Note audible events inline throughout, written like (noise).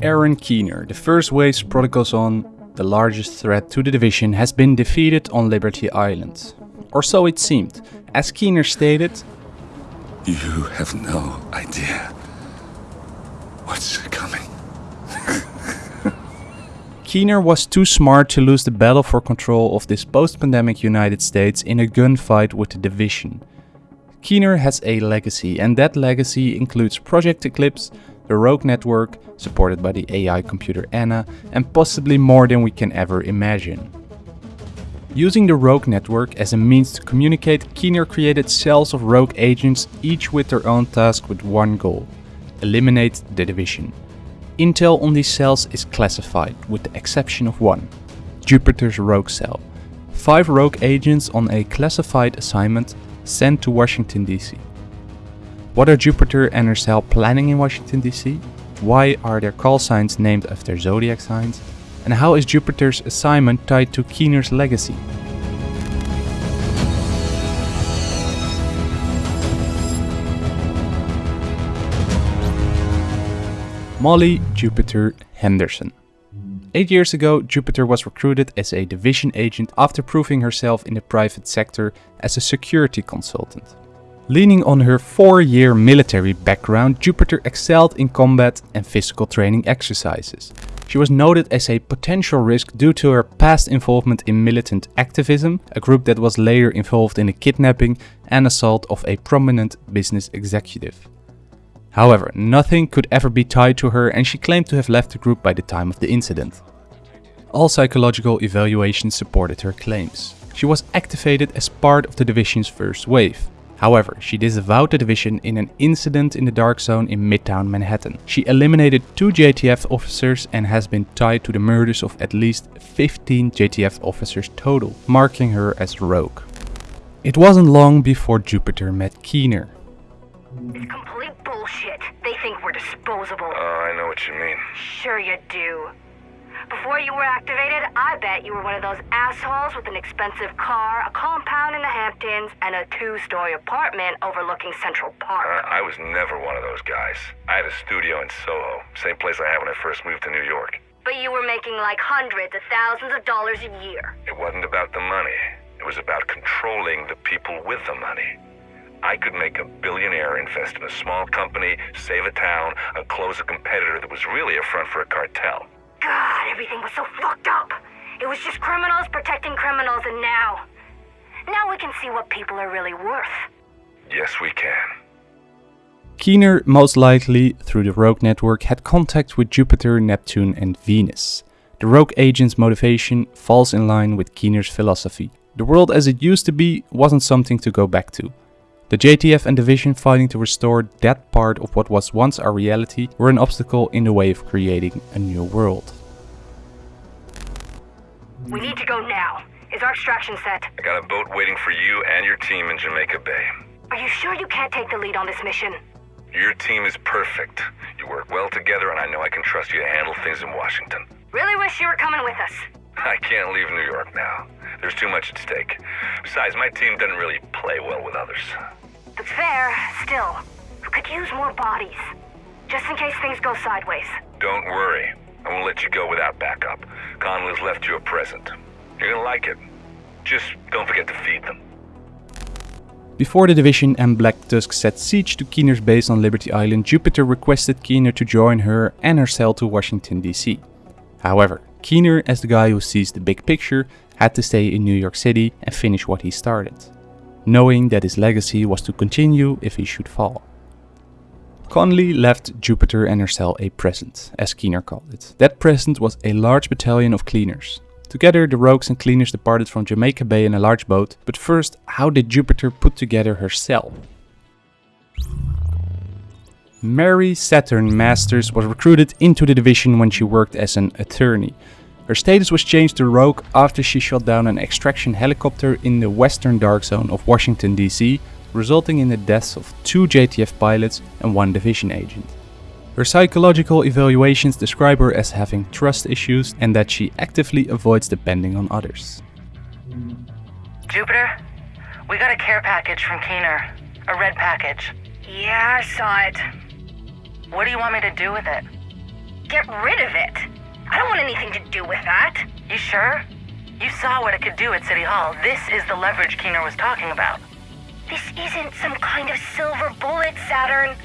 Aaron Keener, the first wave's protocols on the largest threat to the division has been defeated on Liberty Island. Or so it seemed. As Keener stated, You have no idea what's coming. (laughs) Keener was too smart to lose the battle for control of this post-pandemic United States in a gunfight with the division. Keener has a legacy and that legacy includes Project Eclipse, the Rogue Network, supported by the AI computer Anna, and possibly more than we can ever imagine. Using the Rogue Network as a means to communicate, Keener created cells of rogue agents, each with their own task with one goal eliminate the division. Intel on these cells is classified, with the exception of one Jupiter's Rogue Cell. Five rogue agents on a classified assignment sent to Washington, D.C. What are Jupiter and her cell planning in Washington, D.C.? Why are their call signs named after zodiac signs? And how is Jupiter's assignment tied to Keener's legacy? Molly Jupiter Henderson. Eight years ago, Jupiter was recruited as a division agent after proving herself in the private sector as a security consultant. Leaning on her four year military background, Jupiter excelled in combat and physical training exercises. She was noted as a potential risk due to her past involvement in militant activism, a group that was later involved in the kidnapping and assault of a prominent business executive. However, nothing could ever be tied to her and she claimed to have left the group by the time of the incident. All psychological evaluations supported her claims. She was activated as part of the division's first wave. However, she disavowed the division in an incident in the Dark Zone in Midtown Manhattan. She eliminated two JTF officers and has been tied to the murders of at least 15 JTF officers total, marking her as rogue. It wasn't long before Jupiter met Keener. It's complete bullshit. They think we're disposable. Oh, I know what you mean. Sure you do. Before you were activated, I bet you were one of those assholes with an expensive car, a compound in the Hamptons, and a two-story apartment overlooking Central Park. Uh, I was never one of those guys. I had a studio in Soho, same place I had when I first moved to New York. But you were making like hundreds of thousands of dollars a year. It wasn't about the money. It was about controlling the people with the money. I could make a billionaire invest in a small company, save a town, and close a competitor that was really a front for a cartel. God, everything was so fucked up. It was just criminals protecting criminals, and now. Now we can see what people are really worth. Yes, we can. Keener, most likely through the Rogue Network, had contact with Jupiter, Neptune, and Venus. The Rogue agent's motivation falls in line with Keener's philosophy. The world as it used to be wasn't something to go back to. The JTF and Division fighting to restore that part of what was once our reality were an obstacle in the way of creating a new world. We need to go now. Is our extraction set? I got a boat waiting for you and your team in Jamaica Bay. Are you sure you can't take the lead on this mission? Your team is perfect. You work well together, and I know I can trust you to handle things in Washington. Really wish you were coming with us. I can't leave New York now. There's too much at stake. Besides, my team doesn't really play well with others. That's fair. Still, we could use more bodies. Just in case things go sideways. Don't worry. I won't let you go without backup. Conley's left you a present. You're gonna like it. Just don't forget to feed them. Before the Division and Black Tusk set siege to Keener's base on Liberty Island, Jupiter requested Keener to join her and her cell to Washington DC. However, Keener, as the guy who sees the big picture, had to stay in New York City and finish what he started, knowing that his legacy was to continue if he should fall. Conley left Jupiter and her cell a present, as Keener called it. That present was a large battalion of cleaners. Together, the rogues and cleaners departed from Jamaica Bay in a large boat, but first, how did Jupiter put together her cell? Mary Saturn Masters was recruited into the division when she worked as an attorney. Her status was changed to rogue after she shot down an extraction helicopter in the western dark zone of Washington DC, resulting in the deaths of two JTF pilots and one division agent. Her psychological evaluations describe her as having trust issues and that she actively avoids depending on others. Jupiter, we got a care package from Keener. A red package. Yeah, I saw it. What do you want me to do with it? get rid of it. I don't want anything to do with that. You sure? You saw what it could do at City Hall. This is the leverage Keener was talking about. This isn't some kind of silver bullet, Saturn.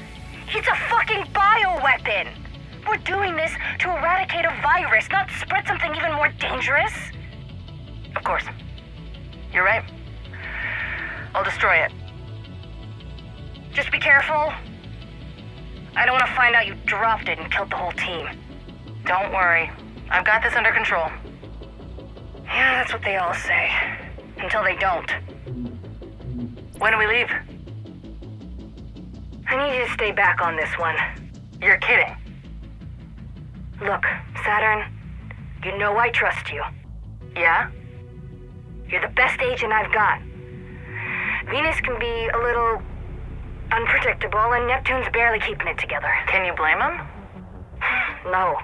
It's a fucking bioweapon. We're doing this to eradicate a virus, not spread something even more dangerous. Of course. You're right. I'll destroy it. Just be careful. I don't want to find out you dropped it and killed the whole team. Don't worry. I've got this under control. Yeah, that's what they all say. Until they don't. When do we leave? I need you to stay back on this one. You're kidding. Look, Saturn, you know I trust you. Yeah? You're the best agent I've got. Venus can be a little unpredictable, and Neptune's barely keeping it together. Can you blame him? (sighs) No.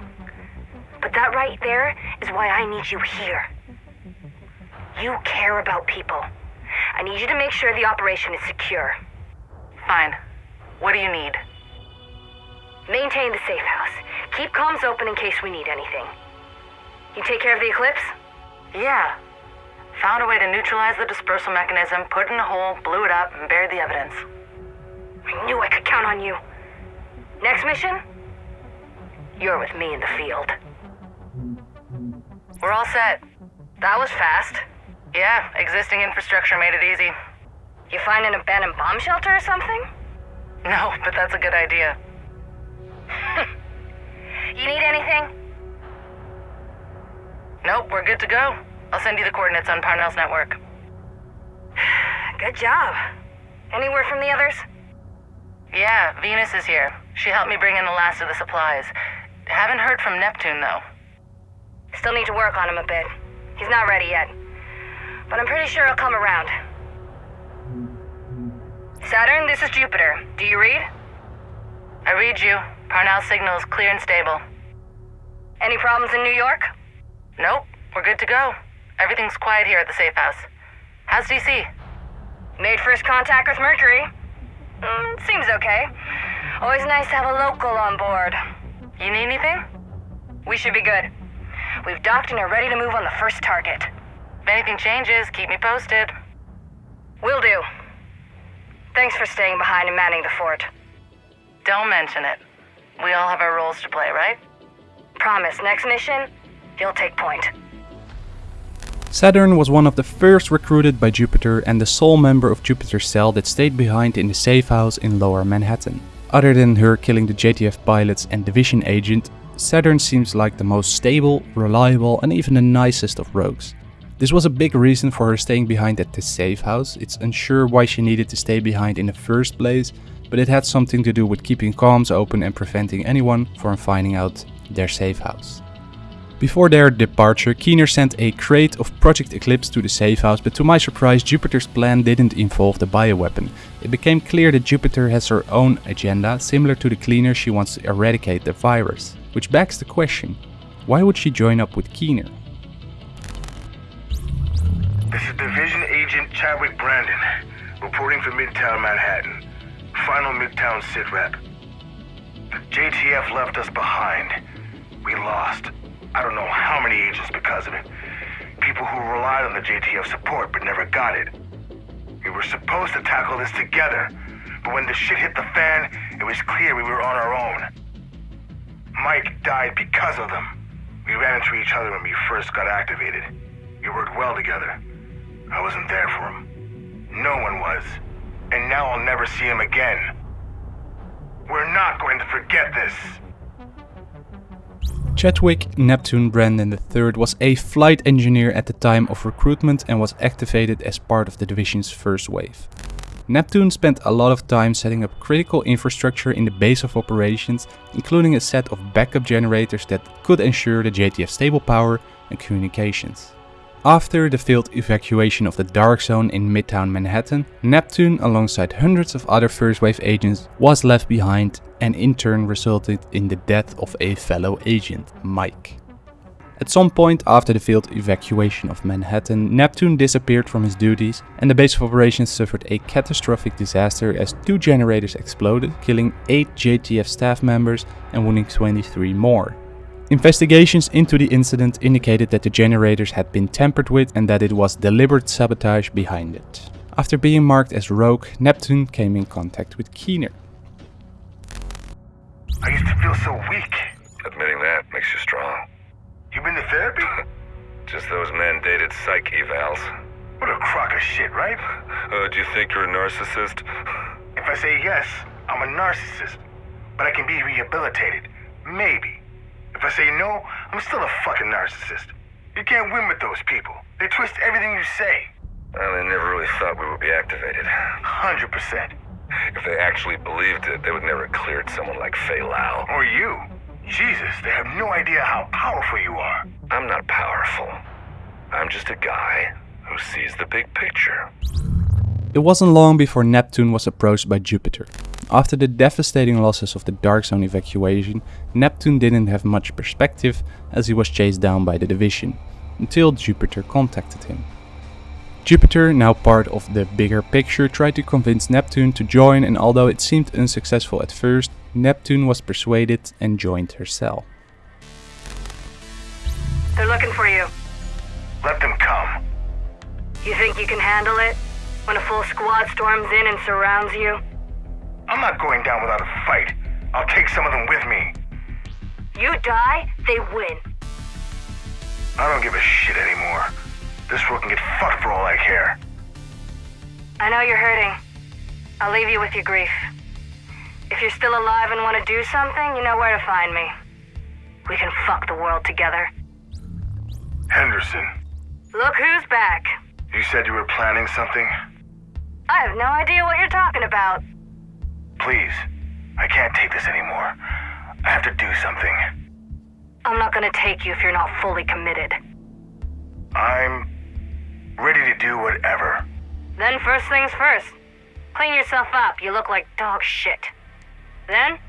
But that right there is why I need you here. You care about people. I need you to make sure the operation is secure. Fine. What do you need? Maintain the safe house. Keep comms open in case we need anything. You take care of the eclipse? Yeah. Found a way to neutralize the dispersal mechanism, put it in a hole, blew it up, and buried the evidence. I knew I could count on you. Next mission? You're with me in the field. We're all set. That was fast. Yeah, existing infrastructure made it easy. You find an abandoned bomb shelter or something? No, but that's a good idea. (laughs) You need anything? Nope, we're good to go. I'll send you the coordinates on Parnell's network. (sighs) Good job. Any word from the others? Yeah, Venus is here. She helped me bring in the last of the supplies. Haven't heard from Neptune, though. Still need to work on him a bit. He's not ready yet. But I'm pretty sure he'll come around. Saturn, this is Jupiter. Do you read? I read you. Parnell's signal is clear and stable. Any problems in New York? Nope, we're good to go. Everything's quiet here at the safe house. How's DC? Made first contact with Mercury. Mm, seems okay. Always nice to have a local on board. You need anything? We should be good. We've docked and are ready to move on the first target. If anything changes, keep me posted. Will do. Thanks for staying behind and manning the fort. Don't mention it. We all have our roles to play, right? Promise, next mission, you'll take point. Saturn was one of the first recruited by Jupiter and the sole member of Jupiter's cell that stayed behind in the safe house in lower Manhattan. Other than her killing the JTF pilots and division agent, Saturn seems like the most stable, reliable and even the nicest of rogues. This was a big reason for her staying behind at the safe house. It's unsure why she needed to stay behind in the first place, but it had something to do with keeping comms open and preventing anyone from finding out their safe house. Before their departure, Keener sent a crate of Project Eclipse to the safe house, but to my surprise, Jupiter's plan didn't involve the bioweapon. It became clear that Jupiter has her own agenda, similar to the cleaner she wants to eradicate the virus. Which begs the question, why would she join up with Keener? This is Division Agent Chadwick Brandon, reporting for Midtown Manhattan. Final Midtown sit rep. JTF left us behind. We lost. I don't know how many agents because of it. People who relied on the JTF support but never got it. We were supposed to tackle this together, but when the shit hit the fan, it was clear we were on our own. Mike died because of them. We ran into each other when we first got activated. We worked well together. Wasn't there for him. No one was. And now I'll never see him again. We're not going to forget this. Chadwick Neptune Brandon III was a flight engineer at the time of recruitment and was activated as part of the division's first wave. Neptune spent a lot of time setting up critical infrastructure in the base of operations, including a set of backup generators that could ensure the JTF stable power and communications. After the failed evacuation of the Dark Zone in Midtown Manhattan, Neptune, alongside hundreds of other First Wave agents, was left behind and in turn resulted in the death of a fellow agent, Mike. At some point after the failed evacuation of Manhattan, Neptune disappeared from his duties and the base of operations suffered a catastrophic disaster as two generators exploded, killing 8 JTF staff members and wounding 23 more. Investigations into the incident indicated that the generators had been tampered with and that it was deliberate sabotage behind it. After being marked as rogue, Neptune came in contact with Keener. I used to feel so weak. Admitting that makes you strong. You been to therapy? (laughs) Just those mandated psych evals. What a crock of shit, right? Uh, do you think you're a narcissist? If I say yes, I'm a narcissist. But I can be rehabilitated. Maybe. If I say no, I'm still a fucking narcissist. You can't win with those people. They twist everything you say. Well, they never really thought we would be activated. 100%. If they actually believed it, they would never have cleared someone like Faye Lau. Or you. Jesus, they have no idea how powerful you are. I'm not powerful. I'm just a guy who sees the big picture. It wasn't long before Neptune was approached by Jupiter. After the devastating losses of the Dark Zone evacuation, Neptune didn't have much perspective as he was chased down by the division, until Jupiter contacted him. Jupiter, now part of the bigger picture, tried to convince Neptune to join and although it seemed unsuccessful at first, Neptune was persuaded and joined her cell. They're looking for you. Let them come. You think you can handle it? When a full squad storms in and surrounds you? I'm not going down without a fight. I'll take some of them with me. You die, they win. I don't give a shit anymore. This world can get fucked for all I care. I know you're hurting. I'll leave you with your grief. If you're still alive and want to do something, you know where to find me. We can fuck the world together. Henderson, Look who's back. you said you were planning something? I have no idea what you're talking about. Please, I can't take this anymore. I have to do something. I'm not gonna take you if you're not fully committed. I'm ready to do whatever. Then first things first. Clean yourself up. You look like dog shit. Then,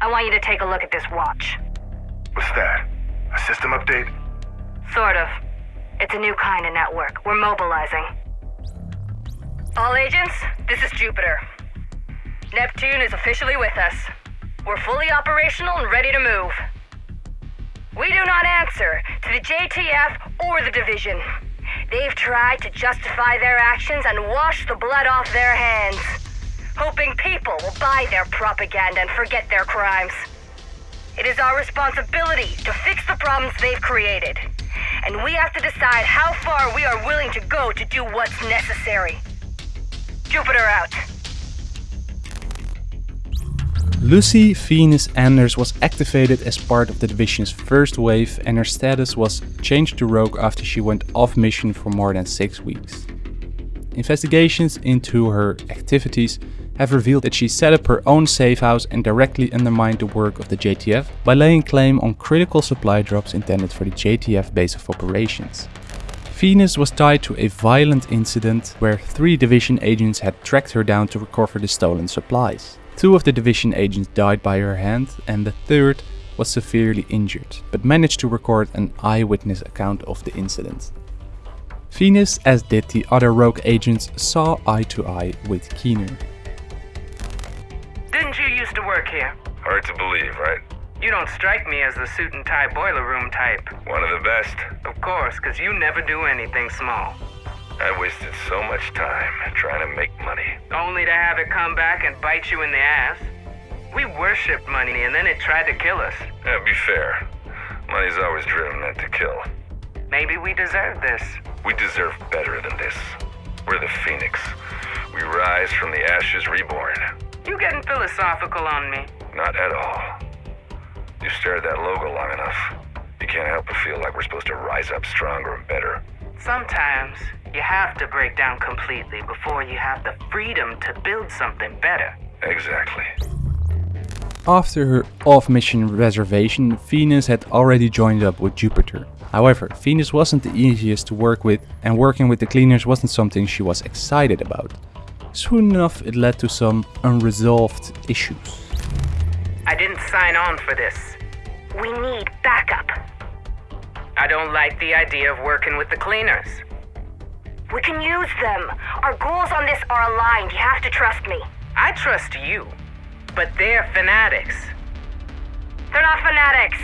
I want you to take a look at this watch. What's that? A system update? Sort of. It's a new kind of network. We're mobilizing. All agents, this is Jupiter. Neptune is officially with us. We're fully operational and ready to move. We do not answer to the JTF or the Division. They've tried to justify their actions and wash the blood off their hands, hoping people will buy their propaganda and forget their crimes. It is our responsibility to fix the problems they've created. And we have to decide how far we are willing to go to do what's necessary. Jupiter out. Lucy Venus Anders was activated as part of the division's first wave and her status was changed to rogue after she went off mission for more than 6 weeks. Investigations into her activities have revealed that she set up her own safe house and directly undermined the work of the JTF by laying claim on critical supply drops intended for the JTF base of operations. Venus was tied to a violent incident where three division agents had tracked her down to recover the stolen supplies. Two of the division agents died by her hand and the third was severely injured, but managed to record an eyewitness account of the incident. Venus, as did the other rogue agents, saw eye to eye with Keener. Didn't you used to work here? Hard to believe, right? You don't strike me as the suit and tie boiler room type. One of the best. Of course, because you never do anything small. I wasted so much time trying to make money. Only to have it come back and bite you in the ass. We worshipped money and then it tried to kill us. Yeah, be fair. Money's always driven men to kill. Maybe we deserve this. We deserve better than this. We're the Phoenix. We rise from the ashes reborn. You getting philosophical on me? Not at all. You stare at that logo long enough. You can't help but feel like we're supposed to rise up stronger and better. Sometimes you have to break down completely before you have the freedom to build something better. Exactly. After her off-mission reservation, Venus had already joined up with Jupiter. However, Venus wasn't the easiest to work with and working with the cleaners wasn't something she was excited about. Soon enough it led to some unresolved issues. I didn't sign on for this. We need backup. I don't like the idea of working with the cleaners. We can use them. Our goals on this are aligned. You have to trust me. I trust you, but they're fanatics. They're not fanatics.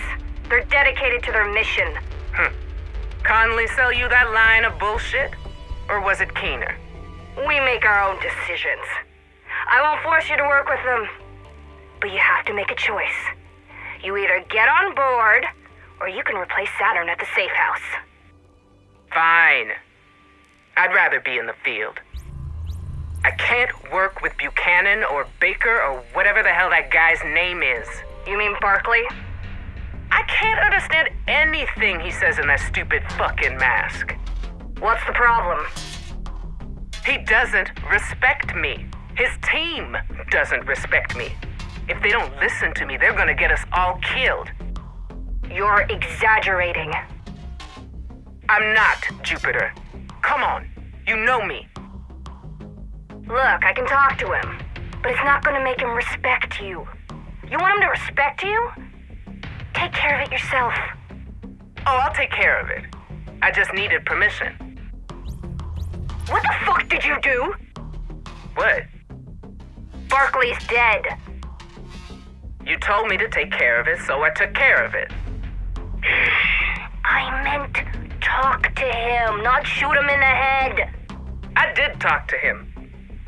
They're dedicated to their mission. Conley sell you that line of bullshit? Or was it Keener? We make our own decisions. I won't force you to work with them. But you have to make a choice. You either get on board, or you can replace Saturn at the safe house. Fine. I'd rather be in the field. I can't work with Buchanan or Baker or whatever the hell that guy's name is. You mean Barkley? I can't understand anything he says in that stupid fucking mask. What's the problem? He doesn't respect me. His team doesn't respect me. If they don't listen to me, they're gonna get us all killed. You're exaggerating. I'm not, Jupiter. Come on, you know me. Look, I can talk to him, but it's not gonna make him respect you. You want him to respect you? Take care of it yourself. Oh, I'll take care of it. I just needed permission. What the fuck did you do? What? Barkley's dead. You told me to take care of it, so I took care of it. I meant talk to him, not shoot him in the head. I did talk to him.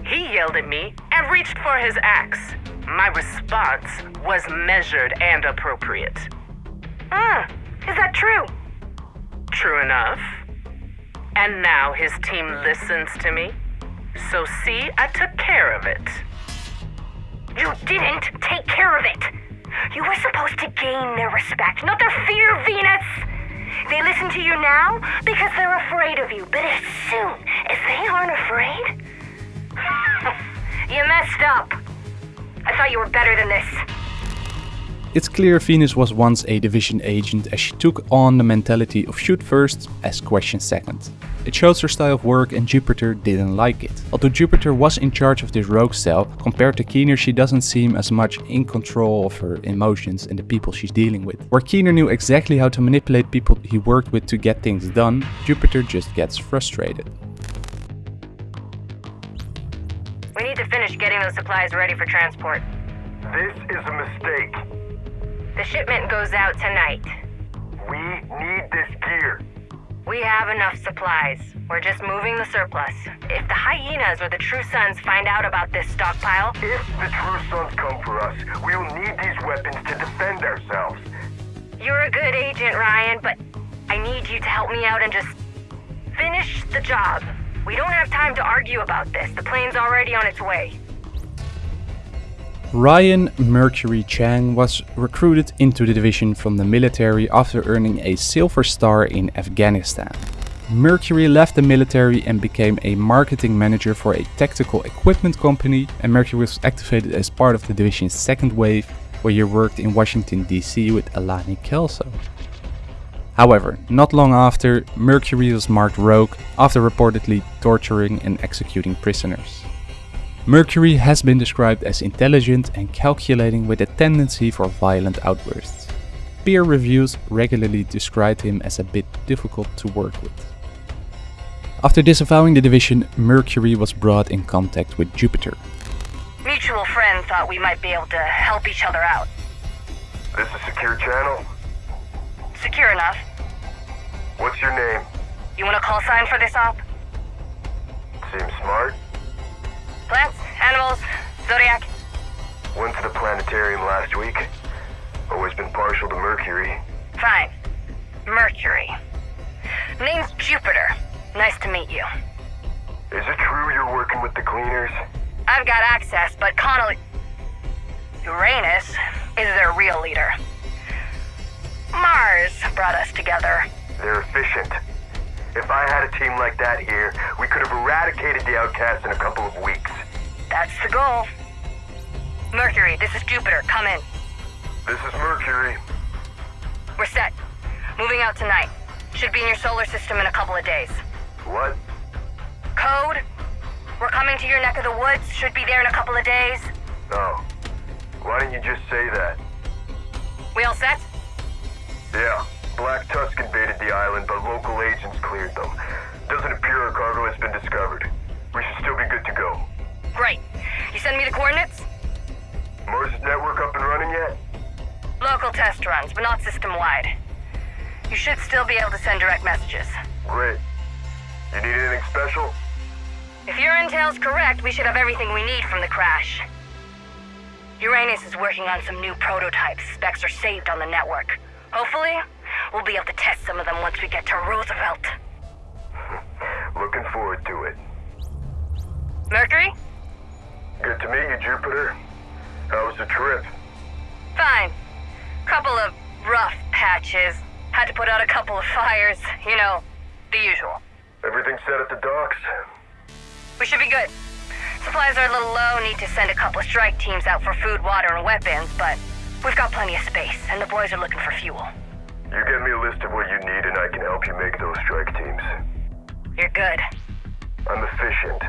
He yelled at me and reached for his axe. My response was measured and appropriate. Hmm, is that true? True enough. And now his team listens to me. So see, I took care of it. You didn't take care of it. You were supposed to gain their respect, not their fear, Venus. They listen to you now because they're afraid of you, but as soon as they aren't afraid, (laughs) you messed up. I thought you were better than this. It's clear Venus was once a division agent as she took on the mentality of shoot first, ask questions second. It shows her style of work and Jupiter didn't like it. Although Jupiter was in charge of this rogue cell, compared to Keener she doesn't seem as much in control of her emotions and the people she's dealing with. Where Keener knew exactly how to manipulate people he worked with to get things done, Jupiter just gets frustrated. We need to finish getting those supplies ready for transport. This is a mistake. The shipment goes out tonight. We need this gear. We have enough supplies. We're just moving the surplus. If the hyenas or the True Sons find out about this stockpile, If the True Sons come for us, we will need these weapons to defend ourselves. you're a good agent, Ryan, but I need you to help me out and just finish the job. We don't have time to argue about this. The plane's already on its way. Ryan Mercury Chang was recruited into the division from the military after earning a Silver Star in Afghanistan. Mercury left the military and became a marketing manager for a tactical equipment company, and Mercury was activated as part of the division's second wave, where he worked in Washington DC with Alani Kelso. However, not long after, Mercury was marked rogue after reportedly torturing and executing prisoners. Mercury has been described as intelligent and calculating with a tendency for violent outbursts. Peer reviews regularly described him as a bit difficult to work with. After disavowing the division, Mercury was brought in contact with Jupiter. Mutual friend thought we might be able to help each other out. This is Secure Channel. Secure enough. What's your name? You want a call sign for this op? Seems smart. Plants, animals, zodiac. Went to the planetarium last week. Always been partial to Mercury. Fine. Mercury. Name's Jupiter. Nice to meet you. Is it true you're working with the cleaners? I've got access, but Conley. Uranus is their real leader. Mars brought us together. They're efficient. If I had a team like that here, we could have eradicated the outcasts in a couple of weeks. That's the goal. Mercury, this is Jupiter. Come in. This is Mercury. We're set. Moving out tonight. Should be in your solar system in a couple of days. What? Code? We're coming to your neck of the woods. Should be there in a couple of days. Oh. Why didn't you just say that? We all set? Yeah. Black Tusk invaded the island, but local agents cleared them. Doesn't appear our cargo has been discovered. We should still be good to go. Great. You send me the coordinates? Mars' network up and running yet? Local test runs, but not system-wide. You should still be able to send direct messages. Great. You need anything special? If your intel's correct, we should have everything we need from the crash. Uranus is working on some new prototypes. Specs are saved on the network. Hopefully, we'll be able to test some of them once we get to Roosevelt. (laughs) Looking forward to it. Mercury? Good to meet you, Jupiter. How was the trip? Fine. Couple of rough patches. Had to put out a couple of fires. You know, the usual. Everything set at the docks? We should be good. Supplies are a little low, need to send a couple of strike teams out for food, water, and weapons, but we've got plenty of space, and the boys are looking for fuel. You get me a list of what you need and I can help you make those strike teams. You're good. I'm efficient.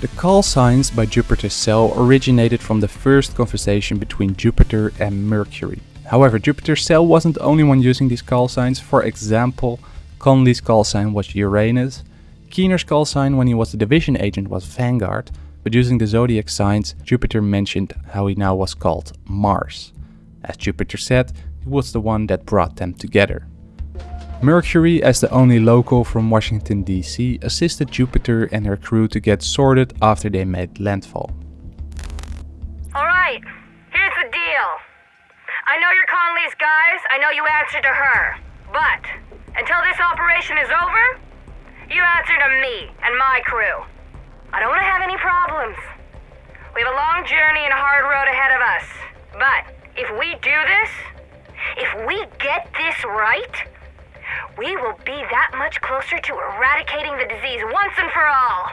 The call signs by Jupiter's cell originated from the first conversation between Jupiter and Mercury. However, Jupiter's cell wasn't the only one using these call signs. For example, Conley's call sign was Uranus, Keener's call sign when he was the division agent was Vanguard, but using the zodiac signs, Jupiter mentioned how he now was called Mars. As Jupiter said, he was the one that brought them together. Mercury, as the only local from Washington DC, assisted Jupiter and her crew to get sorted after they made landfall. Alright, here's the deal. I know you're Conley's guys, I know you answer to her. But, until this operation is over, you answer to me and my crew. I don't want to have any problems. We have a long journey and a hard road ahead of us. But, if we do this, if we get this right, we will be that much closer to eradicating the disease once and for all.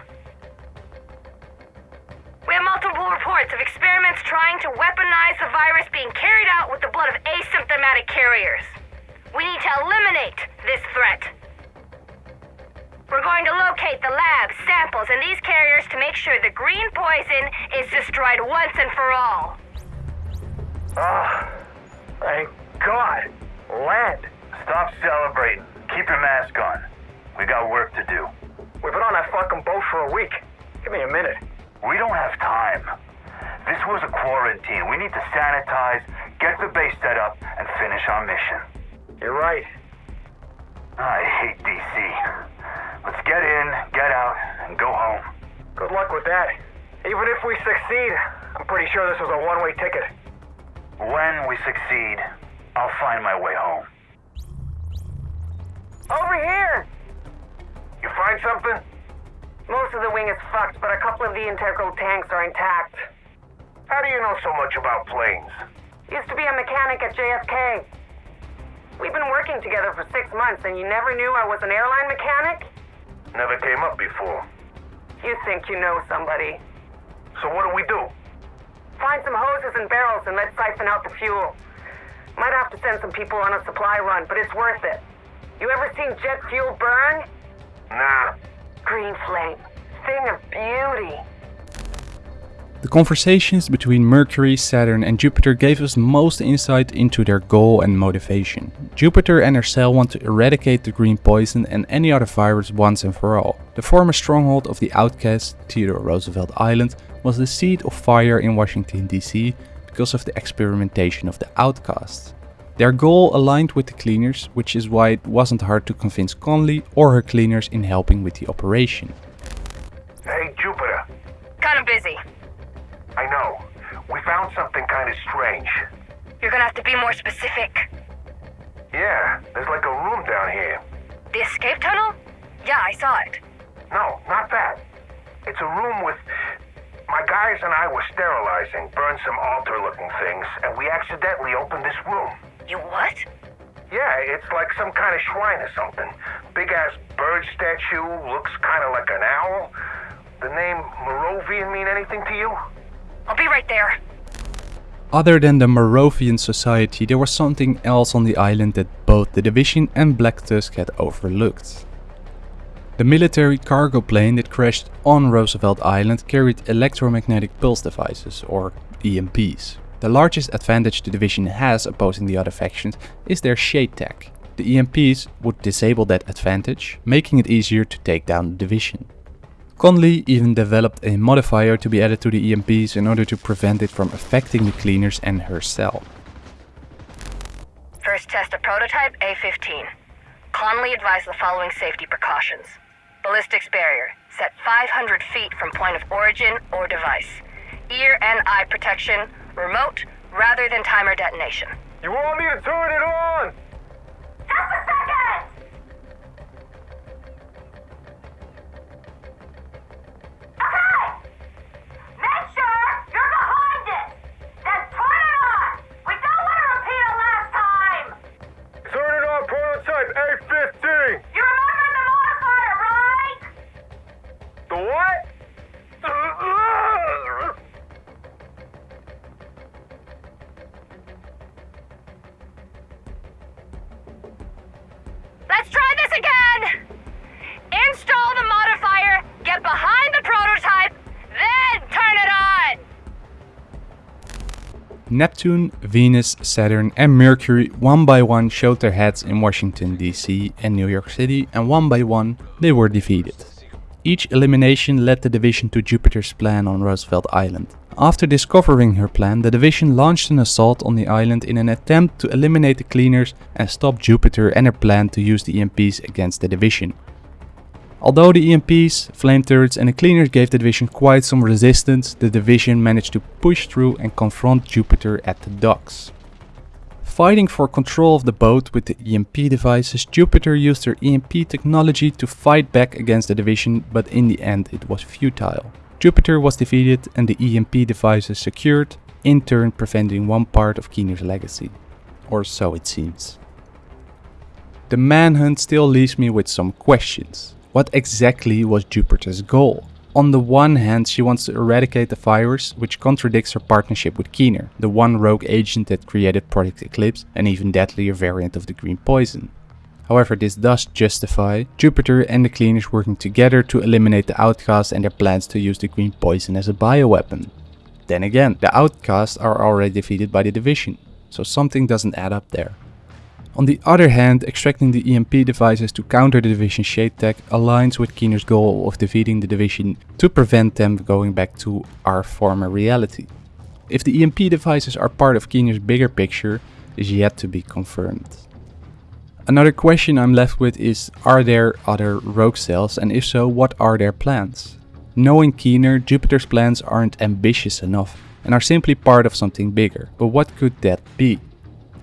We have multiple reports of experiments trying to weaponize the virus being carried out with the blood of asymptomatic carriers. We need to eliminate this threat. We're going to locate the labs, samples, and these carriers to make sure the green poison is destroyed once and for all. Ah, thank God. Land. Stop celebrating. Keep your mask on. We got work to do. We've been on that fucking boat for a week. Give me a minute. We don't have time. This was a quarantine. We need to sanitize, get the base set up, and finish our mission. You're right. I hate DC. Let's get in, get out, and go home. Good luck with that. Even if we succeed, I'm pretty sure this was a one-way ticket. When we succeed, I'll find my way the wing is fucked, but a couple of the integral tanks are intact. How do you know so much about planes? Used to be a mechanic at JFK. We've been working together for six months, and you never knew I was an airline mechanic? Never came up before. You think you know somebody. So what do we do? Find some hoses and barrels and let's siphon out the fuel. Might have to send some people on a supply run, but it's worth it. You ever seen jet fuel burn? Nah. Green flame. Thing of beauty. The conversations between Mercury, Saturn and Jupiter gave us most insight into their goal and motivation. Jupiter and her cell want to eradicate the green poison and any other virus once and for all. The former stronghold of the outcast, Theodore Roosevelt Island, was the seat of fire in Washington DC because of the experimentation of the outcasts. Their goal aligned with the cleaners, which is why it wasn't hard to convince Conley or her cleaners in helping with the operation. Hey, Jupiter. Kind of busy. I know. We found something kind of strange. You're gonna have to be more specific. Yeah, there's like a room down here. The escape tunnel? Yeah, I saw it. No, not that. It's a room with. My guys and I were sterilizing, burned some altar looking things, and we accidentally opened this room. You what? Yeah, it's like some kind of shrine or something. Big ass bird statue, looks kind of like an owl. The name Moravian mean anything to you? I'll be right there. Other than the Moravian society, there was something else on the island that both the Division and Black Tusk had overlooked. The military cargo plane that crashed on Roosevelt Island carried electromagnetic pulse devices, or EMPs. The largest advantage the Division has opposing the other factions is their shade tech. The EMPs would disable that advantage, making it easier to take down the Division. Conley even developed a modifier to be added to the EMPs in order to prevent it from affecting the cleaners and herself. first test a prototype A-15. Conley advised the following safety precautions. Ballistics barrier, set 500 feet from point of origin or device. Ear and eye protection, remote rather than timer detonation. You want me to turn it on? Just a second! You're behind Neptune, Venus, Saturn and Mercury one by one showed their heads in Washington DC and New York City and one by one they were defeated. Each elimination led the division to Jupiter's plan on Roosevelt Island. After discovering her plan, the division launched an assault on the island in an attempt to eliminate the cleaners and stop Jupiter and her plan to use the EMPs against the division. Although the EMPs, flame turrets and the cleaners gave the division quite some resistance, the division managed to push through and confront Jupiter at the docks. Fighting for control of the boat with the EMP devices, Jupiter used their EMP technology to fight back against the division, but in the end it was futile. Jupiter was defeated and the EMP devices secured, in turn preventing one part of Keener's legacy. Or so it seems. The manhunt still leaves me with some questions. What exactly was Jupiter's goal? On the one hand, she wants to eradicate the virus, which contradicts her partnership with Keener, the one rogue agent that created Project Eclipse, an even deadlier variant of the green poison. However, this does justify Jupiter and the Cleaners working together to eliminate the Outcasts and their plans to use the green poison as a bioweapon. Then again, the Outcasts are already defeated by the Division, so something doesn't add up there. On the other hand, extracting the EMP devices to counter the Division Shade Tech aligns with Keener's goal of defeating the Division to prevent them going back to our former reality. If the EMP devices are part of Keener's bigger picture is yet to be confirmed. Another question I'm left with is are there other rogue cells and if so what are their plans? Knowing Keener, Jupiter's plans aren't ambitious enough and are simply part of something bigger, but what could that be?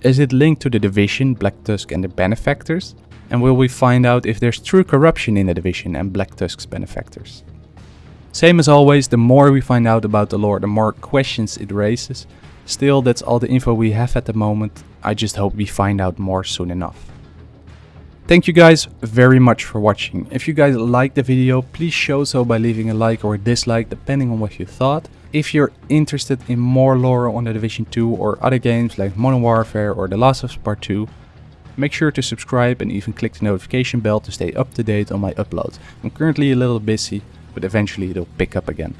Is it linked to the division, Black Tusk and the benefactors? And will we find out if there's true corruption in the division and Black Tusk's benefactors? Same as always, the more we find out about the lore, the more questions it raises. Still, that's all the info we have at the moment. I just hope we find out more soon enough. Thank you guys very much for watching. If you guys liked the video, please show so by leaving a like or a dislike depending on what you thought. If you're interested in more lore on The Division 2 or other games like Modern Warfare or The Last of Us Part 2, make sure to subscribe and even click the notification bell to stay up to date on my uploads. I'm currently a little busy, but eventually it'll pick up again.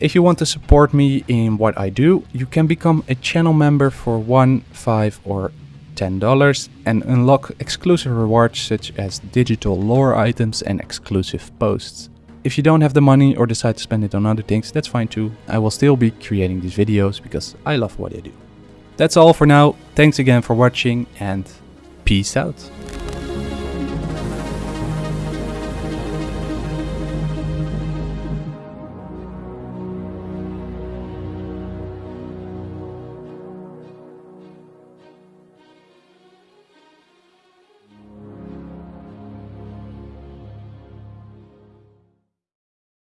If you want to support me in what I do, you can become a channel member for 1, 5 or $10 and unlock exclusive rewards such as digital lore items and exclusive posts. If you don't have the money or decide to spend it on other things, that's fine too. I will still be creating these videos because I love what I do. That's all for now. Thanks again for watching and peace out.